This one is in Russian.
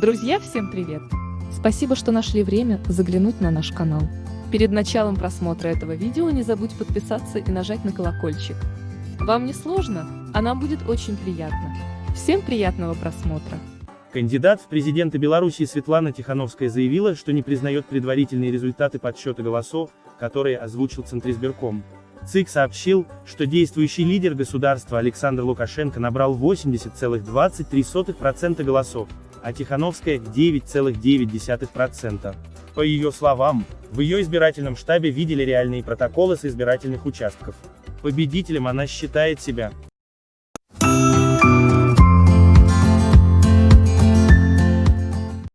Друзья, всем привет! Спасибо, что нашли время заглянуть на наш канал. Перед началом просмотра этого видео не забудь подписаться и нажать на колокольчик. Вам не сложно, а нам будет очень приятно. Всем приятного просмотра! Кандидат в президенты Беларуси Светлана Тихановская заявила, что не признает предварительные результаты подсчета голосов, которые озвучил Центризбирком. ЦИК сообщил, что действующий лидер государства Александр Лукашенко набрал 80,23% голосов, а Тихановская – 9,9%. По ее словам, в ее избирательном штабе видели реальные протоколы с избирательных участков. Победителем она считает себя.